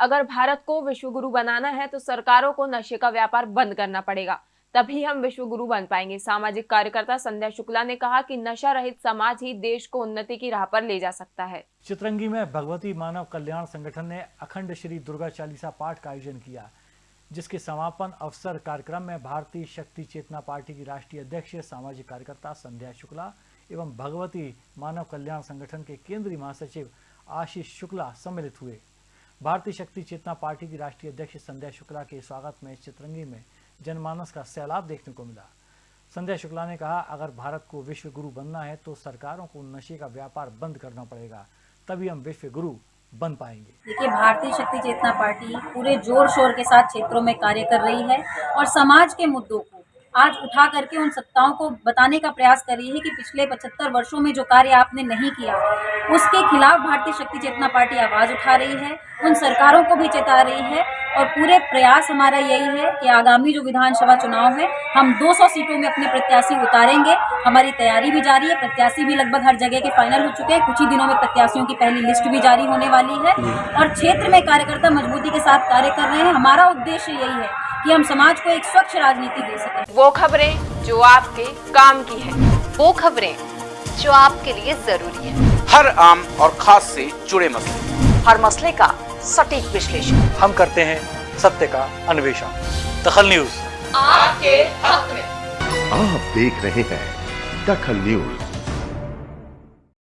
अगर भारत को विश्व गुरु बनाना है तो सरकारों को नशे का व्यापार बंद करना पड़ेगा। तभी हम विश्व गुरु बन पाएँगे। सामाजिक कार्यकर्ता संध्या शुक्ला ने कहा कि नशा रहित समाज ही देश को उन्नति की राह पर ले जा सकता है। चित्रंगी में भगवती मानव कल्याण संगठन ने अखंड श्री दुर्गा चालीसा पाठ का आयोजन किया, जिसके समापन अवसर कार्यक्रम में भारतीय शक्ति चेतना पार्टी की राष्ट्रीय अध्यक्ष, सामाजिक कार्यकर्ता संध्या शुक्ला एवं भगवती मानव कल्याण संगठन के केंद्रीय महासचिव आशीष शुक्ला सम्मिलित हुए। भारतीय शक्ति चेतना पार्टी की राष्ट्रीय अध्यक्ष संध्या शुक्ला के स्वागत में चित्रंगी में जनमानस का सैलाब देखने को मिला। संध्या शुक्ला ने कहा, अगर भारत को विश्व गुरु बनना है तो सरकारों को नशे का व्यापार बंद करना पड़ेगा, तभी हम विश्व गुरु बन पाएँगे। देखिए, भारतीय शक्ति चेतना पार्टी पूरे ज़ोर शोर के साथ क्षेत्रों में कार्य कर रही है और समाज के मुद्दों को आज उठा करके उन सत्ताओं को बताने का प्रयास कर रही है कि पिछले 75 वर्षों में जो कार्य आपने नहीं किया, उसके खिलाफ भारतीय शक्ति चेतना पार्टी आवाज़ उठा रही है, उन सरकारों को भी चेता रही है और पूरे प्रयास हमारा यही है कि आगामी जो विधानसभा चुनाव है, हम 200 सीटों में अपने प्रत्याशी उतारेंगे। हमारी तैयारी भी जारी है, प्रत्याशी भी लगभग हर जगह के फाइनल हो चुके हैं। कुछ ही दिनों में प्रत्याशियों की पहली लिस्ट भी जारी होने वाली है। और क्षेत्र में कार्यकर्ता मजबूती के साथ कार्य कर रहे हैं। हमारा उद्देश्य यही है कि हम समाज को एक स्वच्छ राजनीति दे सकें। वो खबरें जो आपके काम की है। वो खबरें जो आपके लिए ज़रूरी है। हर आम और खास से जुड़े मसले। हर मसले का सटीक विश्लेषण। हम करते हैं सत्य का अन्वेषण। दखल न्यूज़। आपके हक में। आप देख रहे हैं दखल न्यूज़।